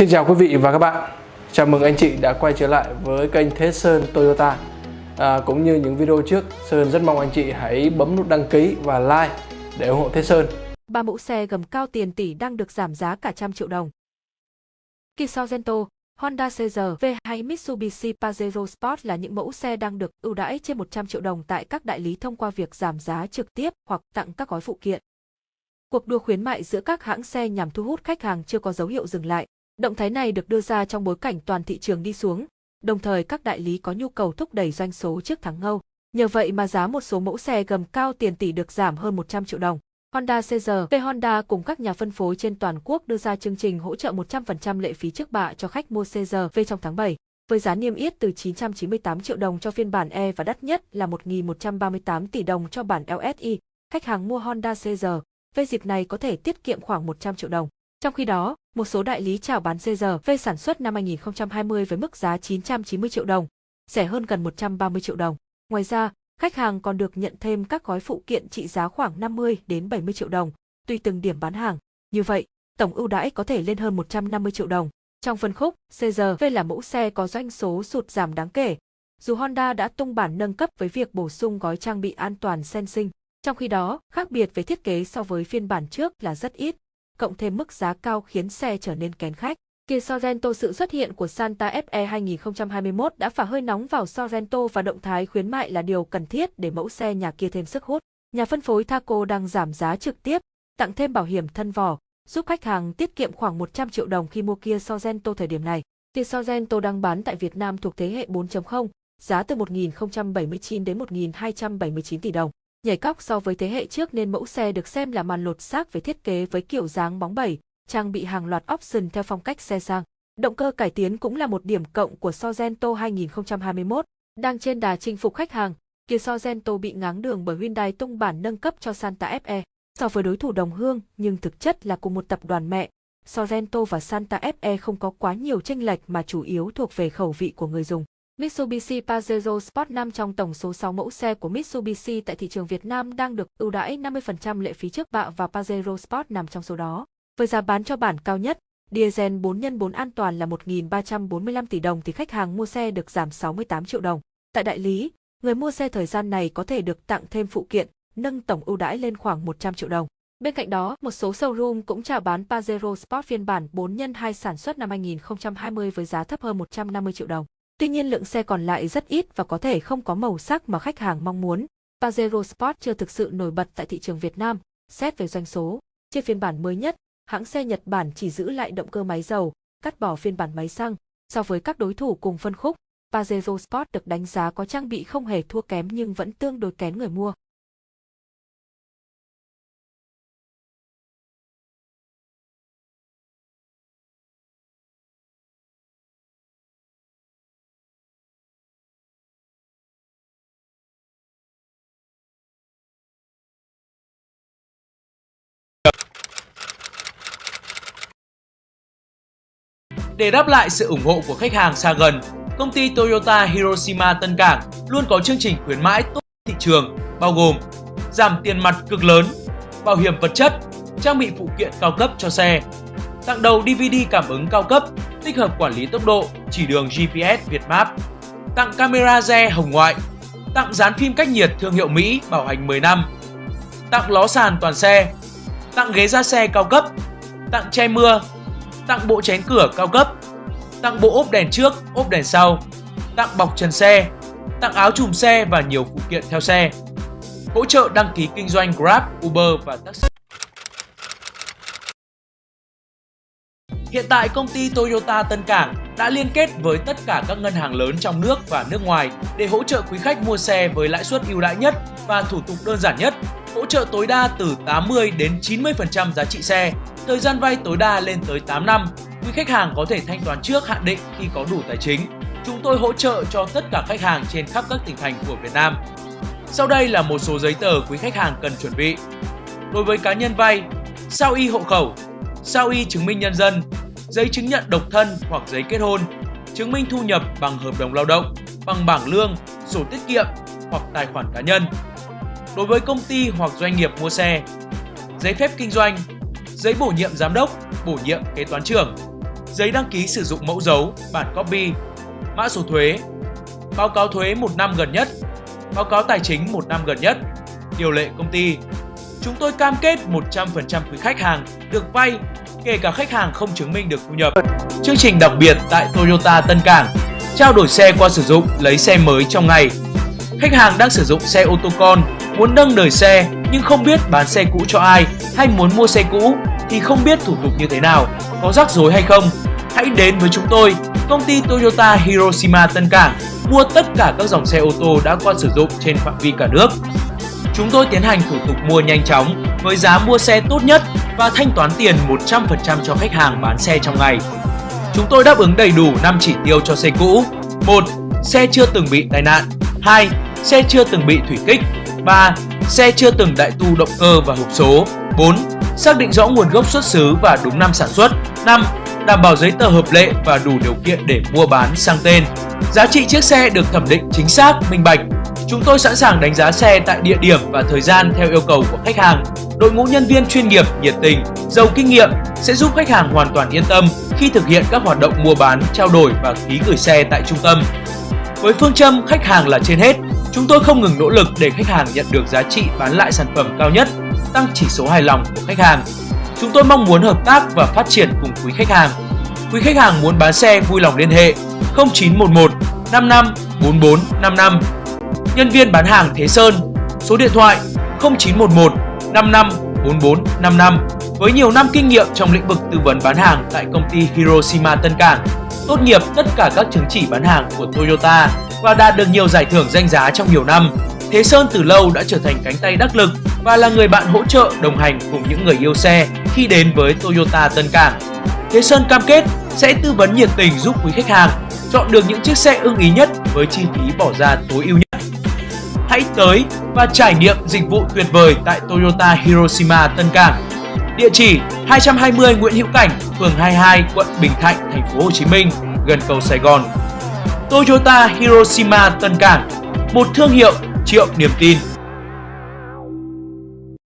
Xin chào quý vị và các bạn Chào mừng anh chị đã quay trở lại với kênh Thế Sơn Toyota à, Cũng như những video trước Sơn rất mong anh chị hãy bấm nút đăng ký và like để ủng hộ Thế Sơn Ba mẫu xe gầm cao tiền tỷ đang được giảm giá cả trăm triệu đồng Kia Sorento, Honda CR-V hay Mitsubishi Pajero Sport là những mẫu xe đang được ưu đãi trên 100 triệu đồng tại các đại lý thông qua việc giảm giá trực tiếp hoặc tặng các gói phụ kiện. Cuộc đua khuyến mại giữa các hãng xe nhằm thu hút khách hàng chưa có dấu hiệu dừng lại. Động thái này được đưa ra trong bối cảnh toàn thị trường đi xuống, đồng thời các đại lý có nhu cầu thúc đẩy doanh số trước tháng ngâu. Nhờ vậy mà giá một số mẫu xe gầm cao tiền tỷ được giảm hơn 100 triệu đồng. Honda CR-V Honda cùng các nhà phân phối trên toàn quốc đưa ra chương trình hỗ trợ 100% lệ phí trước bạ cho khách mua CR-V trong tháng 7, với giá niêm yết từ 998 triệu đồng cho phiên bản E và đắt nhất là 1.138 tỷ đồng cho bản LSI. Khách hàng mua Honda CR-V dịp này có thể tiết kiệm khoảng 100 triệu đồng. Trong khi đó, một số đại lý chào bán CRV sản xuất năm 2020 với mức giá 990 triệu đồng, rẻ hơn gần 130 triệu đồng. Ngoài ra, khách hàng còn được nhận thêm các gói phụ kiện trị giá khoảng 50 đến 70 triệu đồng, tùy từng điểm bán hàng. Như vậy, tổng ưu đãi có thể lên hơn 150 triệu đồng. Trong phân khúc, CRV là mẫu xe có doanh số sụt giảm đáng kể. Dù Honda đã tung bản nâng cấp với việc bổ sung gói trang bị an toàn sensing, trong khi đó, khác biệt về thiết kế so với phiên bản trước là rất ít, cộng thêm mức giá cao khiến xe trở nên kén khách. Kia Sorento sự xuất hiện của Santa Fe 2021 đã phả hơi nóng vào Sorento và động thái khuyến mại là điều cần thiết để mẫu xe nhà kia thêm sức hút. Nhà phân phối Thaco đang giảm giá trực tiếp, tặng thêm bảo hiểm thân vỏ, giúp khách hàng tiết kiệm khoảng 100 triệu đồng khi mua Kia Sorento thời điểm này. Kia Sorento đang bán tại Việt Nam thuộc thế hệ 4.0, giá từ 1.079 đến 1.279 tỷ đồng. Nhảy cóc so với thế hệ trước nên mẫu xe được xem là màn lột xác về thiết kế với kiểu dáng bóng bẩy, trang bị hàng loạt option theo phong cách xe sang. Động cơ cải tiến cũng là một điểm cộng của Sorento 2021, đang trên đà chinh phục khách hàng. Kia Sorento bị ngáng đường bởi Hyundai tung bản nâng cấp cho Santa Fe. So với đối thủ đồng hương nhưng thực chất là cùng một tập đoàn mẹ, Sorento và Santa Fe không có quá nhiều chênh lệch mà chủ yếu thuộc về khẩu vị của người dùng. Mitsubishi Pajero Sport 5 trong tổng số 6 mẫu xe của Mitsubishi tại thị trường Việt Nam đang được ưu đãi 50% lệ phí trước bạ và Pajero Sport nằm trong số đó. Với giá bán cho bản cao nhất, diesel 4x4 an toàn là 1.345 tỷ đồng thì khách hàng mua xe được giảm 68 triệu đồng. Tại đại lý, người mua xe thời gian này có thể được tặng thêm phụ kiện, nâng tổng ưu đãi lên khoảng 100 triệu đồng. Bên cạnh đó, một số showroom cũng chào bán Pajero Sport phiên bản 4x2 sản xuất năm 2020 với giá thấp hơn 150 triệu đồng. Tuy nhiên lượng xe còn lại rất ít và có thể không có màu sắc mà khách hàng mong muốn. Pajero Sport chưa thực sự nổi bật tại thị trường Việt Nam, xét về doanh số. Trên phiên bản mới nhất, hãng xe Nhật Bản chỉ giữ lại động cơ máy dầu, cắt bỏ phiên bản máy xăng. So với các đối thủ cùng phân khúc, Pajero Sport được đánh giá có trang bị không hề thua kém nhưng vẫn tương đối kén người mua. Để đáp lại sự ủng hộ của khách hàng xa gần, công ty Toyota Hiroshima Tân Cảng luôn có chương trình khuyến mãi tốt thị trường, bao gồm giảm tiền mặt cực lớn, bảo hiểm vật chất, trang bị phụ kiện cao cấp cho xe, tặng đầu DVD cảm ứng cao cấp, tích hợp quản lý tốc độ, chỉ đường GPS Việt Map, tặng camera re hồng ngoại, tặng dán phim cách nhiệt thương hiệu Mỹ bảo hành 10 năm, tặng ló sàn toàn xe, tặng ghế da xe cao cấp, tặng che mưa, tặng bộ chén cửa cao cấp, tặng bộ ốp đèn trước, ốp đèn sau, tặng bọc trần xe, tặng áo chùm xe và nhiều phụ kiện theo xe. Hỗ trợ đăng ký kinh doanh Grab, Uber và taxi. Hiện tại công ty Toyota Tân Cảng đã liên kết với tất cả các ngân hàng lớn trong nước và nước ngoài để hỗ trợ quý khách mua xe với lãi suất ưu đãi nhất và thủ tục đơn giản nhất, hỗ trợ tối đa từ 80 đến 90% giá trị xe Thời gian vay tối đa lên tới 8 năm, quý khách hàng có thể thanh toán trước hạn định khi có đủ tài chính. Chúng tôi hỗ trợ cho tất cả khách hàng trên khắp các tỉnh thành của Việt Nam. Sau đây là một số giấy tờ quý khách hàng cần chuẩn bị. Đối với cá nhân vay, sao y hộ khẩu, sao y chứng minh nhân dân, giấy chứng nhận độc thân hoặc giấy kết hôn, chứng minh thu nhập bằng hợp đồng lao động, bằng bảng lương, sổ tiết kiệm hoặc tài khoản cá nhân. Đối với công ty hoặc doanh nghiệp mua xe, giấy phép kinh doanh, giấy bổ nhiệm giám đốc, bổ nhiệm kế toán trưởng, giấy đăng ký sử dụng mẫu dấu, bản copy, mã số thuế, báo cáo thuế một năm gần nhất, báo cáo tài chính một năm gần nhất, điều lệ công ty. Chúng tôi cam kết 100% quý khách hàng được vay, kể cả khách hàng không chứng minh được thu nhập. Chương trình đặc biệt tại Toyota Tân Cảng, trao đổi xe qua sử dụng lấy xe mới trong ngày. Khách hàng đang sử dụng xe ô tô con, muốn nâng đời xe nhưng không biết bán xe cũ cho ai hay muốn mua xe cũ thì không biết thủ tục như thế nào, có rắc rối hay không. Hãy đến với chúng tôi, công ty Toyota Hiroshima Tân Cảng, mua tất cả các dòng xe ô tô đã qua sử dụng trên phạm vi cả nước. Chúng tôi tiến hành thủ tục mua nhanh chóng với giá mua xe tốt nhất và thanh toán tiền 100% cho khách hàng bán xe trong ngày. Chúng tôi đáp ứng đầy đủ 5 chỉ tiêu cho xe cũ. 1. Xe chưa từng bị tai nạn. 2. Xe chưa từng bị thủy kích. 3. Xe chưa từng đại tu động cơ và hộp số. 4. Xác định rõ nguồn gốc xuất xứ và đúng năm sản xuất. 5. Đảm bảo giấy tờ hợp lệ và đủ điều kiện để mua bán sang tên. Giá trị chiếc xe được thẩm định chính xác, minh bạch. Chúng tôi sẵn sàng đánh giá xe tại địa điểm và thời gian theo yêu cầu của khách hàng. Đội ngũ nhân viên chuyên nghiệp, nhiệt tình, giàu kinh nghiệm sẽ giúp khách hàng hoàn toàn yên tâm khi thực hiện các hoạt động mua bán, trao đổi và ký gửi xe tại trung tâm. Với phương châm khách hàng là trên hết, chúng tôi không ngừng nỗ lực để khách hàng nhận được giá trị bán lại sản phẩm cao nhất, tăng chỉ số hài lòng của khách hàng. Chúng tôi mong muốn hợp tác và phát triển cùng quý khách hàng. Quý khách hàng muốn bán xe vui lòng liên hệ 0911 55 44 55. Nhân viên bán hàng Thế Sơn, số điện thoại 0911 55 44 55 với nhiều năm kinh nghiệm trong lĩnh vực tư vấn bán hàng tại công ty Hiroshima Tân Cảng, tốt nghiệp tất cả các chứng chỉ bán hàng của Toyota và đạt được nhiều giải thưởng danh giá trong nhiều năm. Thế Sơn từ lâu đã trở thành cánh tay đắc lực và là người bạn hỗ trợ đồng hành cùng những người yêu xe khi đến với Toyota Tân Cảng. Thế Sơn cam kết sẽ tư vấn nhiệt tình giúp quý khách hàng chọn được những chiếc xe ưng ý nhất với chi phí bỏ ra tối ưu nhất. Hãy tới và trải nghiệm dịch vụ tuyệt vời tại Toyota Hiroshima Tân Cảng. Địa chỉ 220 Nguyễn Hữu Cảnh, phường 22, quận Bình Thạnh, thành phố Hồ Chí Minh, gần cầu Sài Gòn. Toyota Hiroshima Tân Cảng, một thương hiệu triệu niềm tin.